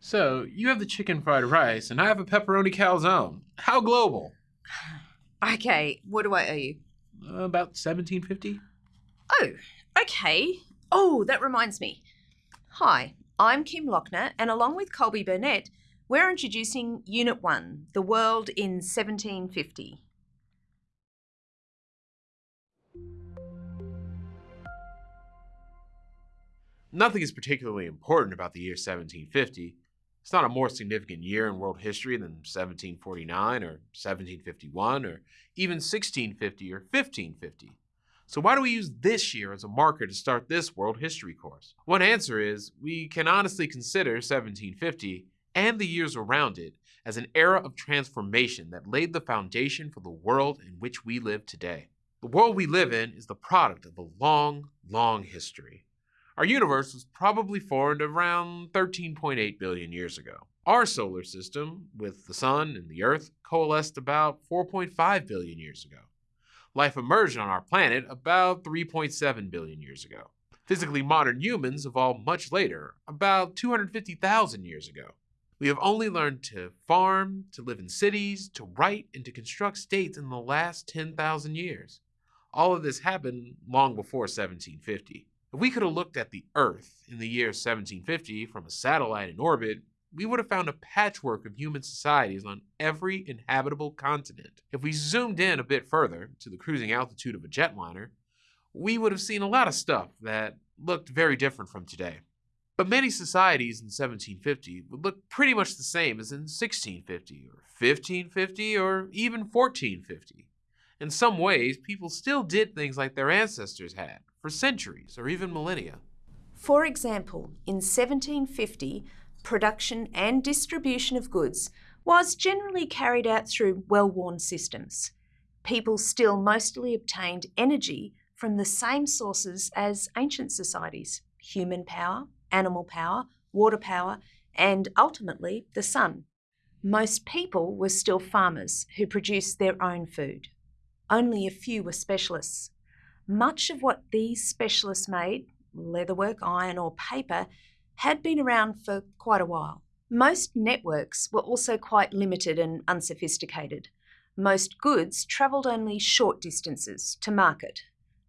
So, you have the chicken fried rice, and I have a pepperoni calzone. How global? Okay, what do I owe you? Uh, about 1750? Oh, okay. Oh, that reminds me. Hi, I'm Kim Lochner, and along with Colby Burnett, we're introducing Unit 1 The World in 1750. Nothing is particularly important about the year 1750. It's not a more significant year in world history than 1749 or 1751 or even 1650 or 1550. So why do we use this year as a marker to start this world history course? One answer is we can honestly consider 1750 and the years around it as an era of transformation that laid the foundation for the world in which we live today. The world we live in is the product of a long, long history. Our universe was probably formed around 13.8 billion years ago. Our solar system, with the Sun and the Earth, coalesced about 4.5 billion years ago. Life emerged on our planet about 3.7 billion years ago. Physically modern humans evolved much later, about 250,000 years ago. We have only learned to farm, to live in cities, to write, and to construct states in the last 10,000 years. All of this happened long before 1750. If we could have looked at the Earth in the year 1750 from a satellite in orbit, we would have found a patchwork of human societies on every inhabitable continent. If we zoomed in a bit further to the cruising altitude of a jetliner, we would have seen a lot of stuff that looked very different from today. But many societies in 1750 would look pretty much the same as in 1650 or 1550 or even 1450. In some ways, people still did things like their ancestors had for centuries or even millennia. For example, in 1750, production and distribution of goods was generally carried out through well worn systems. People still mostly obtained energy from the same sources as ancient societies human power, animal power, water power, and ultimately the sun. Most people were still farmers who produced their own food. Only a few were specialists. Much of what these specialists made, leatherwork, iron, or paper, had been around for quite a while. Most networks were also quite limited and unsophisticated. Most goods travelled only short distances to market.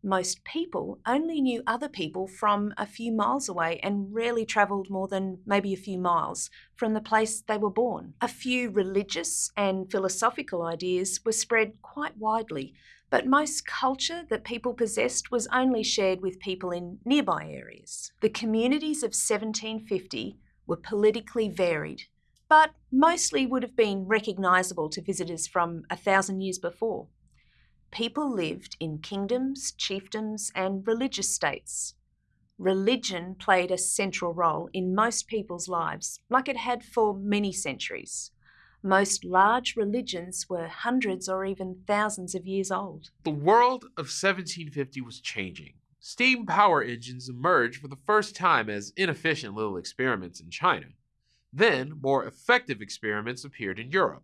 Most people only knew other people from a few miles away and rarely travelled more than maybe a few miles from the place they were born. A few religious and philosophical ideas were spread quite widely, but most culture that people possessed was only shared with people in nearby areas. The communities of 1750 were politically varied, but mostly would have been recognisable to visitors from a thousand years before. People lived in kingdoms, chiefdoms, and religious states. Religion played a central role in most people's lives, like it had for many centuries. Most large religions were hundreds or even thousands of years old. The world of 1750 was changing. Steam power engines emerged for the first time as inefficient little experiments in China. Then, more effective experiments appeared in Europe.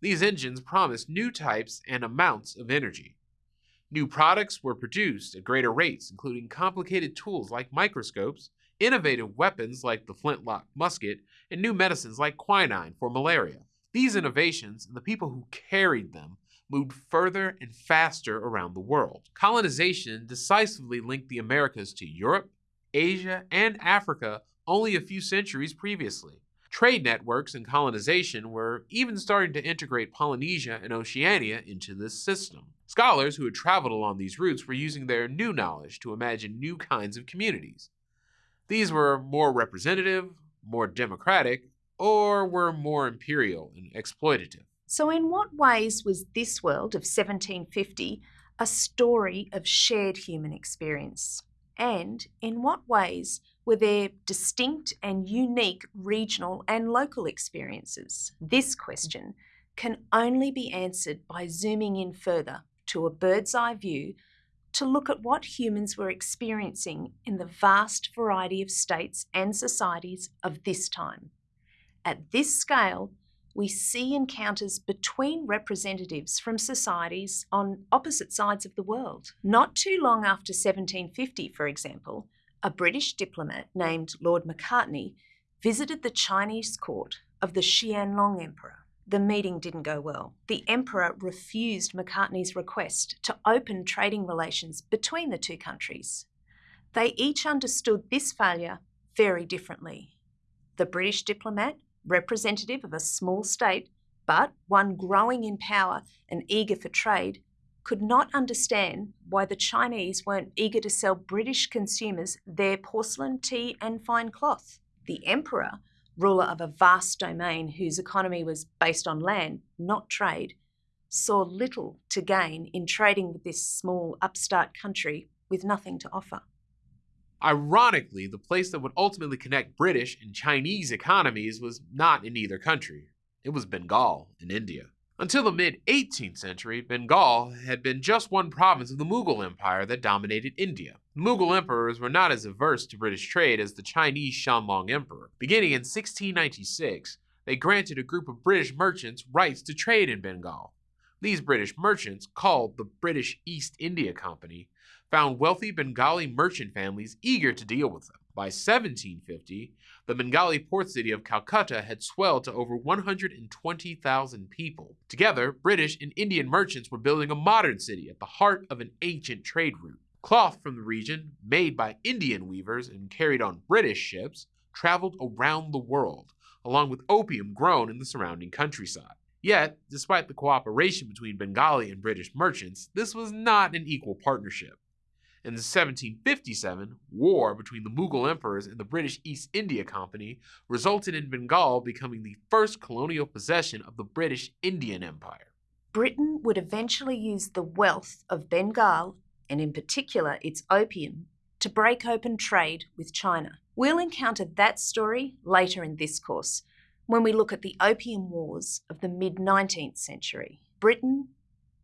These engines promised new types and amounts of energy. New products were produced at greater rates, including complicated tools like microscopes, innovative weapons like the flintlock musket, and new medicines like quinine for malaria. These innovations and the people who carried them moved further and faster around the world. Colonization decisively linked the Americas to Europe, Asia, and Africa only a few centuries previously. Trade networks and colonization were even starting to integrate Polynesia and Oceania into this system. Scholars who had traveled along these routes were using their new knowledge to imagine new kinds of communities. These were more representative, more democratic, or were more imperial and exploitative. So, in what ways was this world of 1750 a story of shared human experience? And in what ways were there distinct and unique regional and local experiences? This question can only be answered by zooming in further to a bird's eye view to look at what humans were experiencing in the vast variety of states and societies of this time. At this scale, we see encounters between representatives from societies on opposite sides of the world. Not too long after 1750, for example, a British diplomat named Lord Macartney visited the Chinese court of the Qianlong Emperor. The meeting didn't go well. The Emperor refused Macartney's request to open trading relations between the two countries. They each understood this failure very differently. The British diplomat, representative of a small state, but one growing in power and eager for trade, could not understand why the Chinese weren't eager to sell British consumers their porcelain, tea, and fine cloth. The emperor, ruler of a vast domain whose economy was based on land, not trade, saw little to gain in trading with this small upstart country with nothing to offer. Ironically, the place that would ultimately connect British and Chinese economies was not in either country. It was Bengal in India. Until the mid 18th century, Bengal had been just one province of the Mughal Empire that dominated India. Mughal emperors were not as averse to British trade as the Chinese Qianlong Emperor. Beginning in 1696, they granted a group of British merchants rights to trade in Bengal. These British merchants, called the British East India Company, found wealthy Bengali merchant families eager to deal with them. By 1750, the Bengali port city of Calcutta had swelled to over 120,000 people. Together, British and Indian merchants were building a modern city at the heart of an ancient trade route. Cloth from the region, made by Indian weavers and carried on British ships, traveled around the world, along with opium grown in the surrounding countryside. Yet, despite the cooperation between Bengali and British merchants, this was not an equal partnership. In 1757, war between the Mughal emperors and the British East India Company resulted in Bengal becoming the first colonial possession of the British Indian Empire. Britain would eventually use the wealth of Bengal, and in particular its opium, to break open trade with China. We'll encounter that story later in this course when we look at the Opium Wars of the mid 19th century. Britain,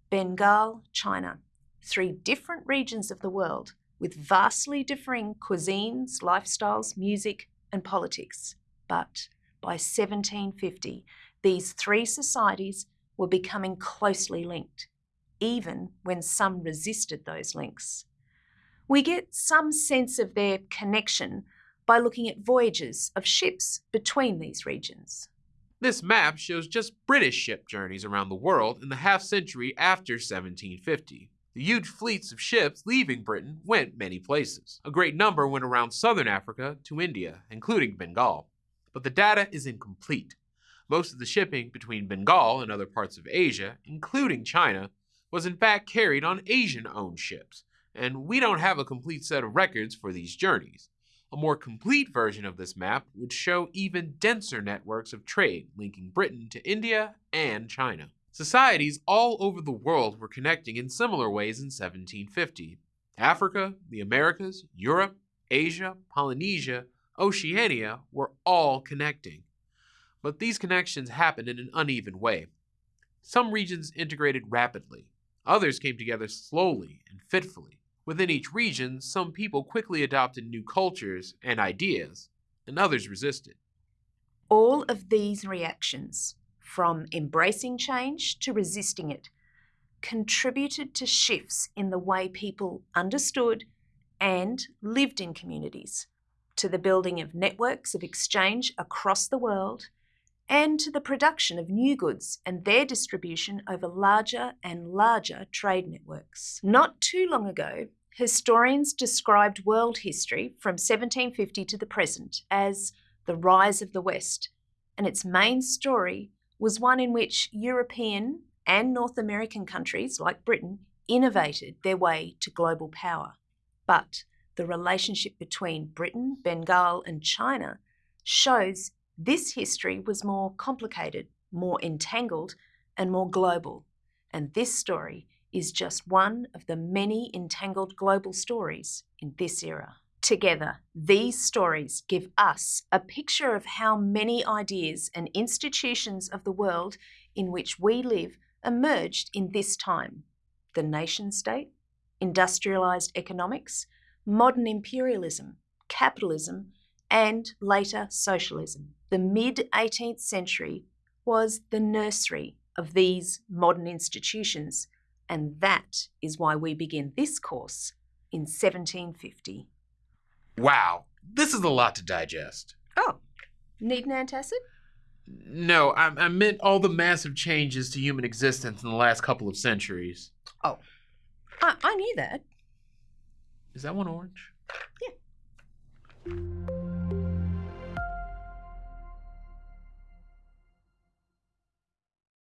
Bengal, China three different regions of the world with vastly differing cuisines, lifestyles, music, and politics. But by 1750, these three societies were becoming closely linked, even when some resisted those links. We get some sense of their connection by looking at voyages of ships between these regions. This map shows just British ship journeys around the world in the half century after 1750. The huge fleets of ships leaving Britain went many places. A great number went around southern Africa to India, including Bengal. But the data is incomplete. Most of the shipping between Bengal and other parts of Asia, including China, was in fact carried on Asian owned ships, and we don't have a complete set of records for these journeys. A more complete version of this map would show even denser networks of trade linking Britain to India and China. Societies all over the world were connecting in similar ways in 1750. Africa, the Americas, Europe, Asia, Polynesia, Oceania were all connecting. But these connections happened in an uneven way. Some regions integrated rapidly, others came together slowly and fitfully. Within each region, some people quickly adopted new cultures and ideas, and others resisted. All of these reactions from embracing change to resisting it, contributed to shifts in the way people understood and lived in communities, to the building of networks of exchange across the world, and to the production of new goods and their distribution over larger and larger trade networks. Not too long ago, historians described world history from 1750 to the present as the rise of the West, and its main story was one in which European and North American countries like Britain innovated their way to global power. But the relationship between Britain, Bengal, and China shows this history was more complicated, more entangled, and more global. And this story is just one of the many entangled global stories in this era. Together, these stories give us a picture of how many ideas and institutions of the world in which we live emerged in this time the nation state, industrialised economics, modern imperialism, capitalism, and later socialism. The mid 18th century was the nursery of these modern institutions, and that is why we begin this course in 1750. Wow, this is a lot to digest. Oh, Need an antacid? No, I, I meant all the massive changes to human existence in the last couple of centuries. Oh, I, I knew that. Is that one orange? Yeah.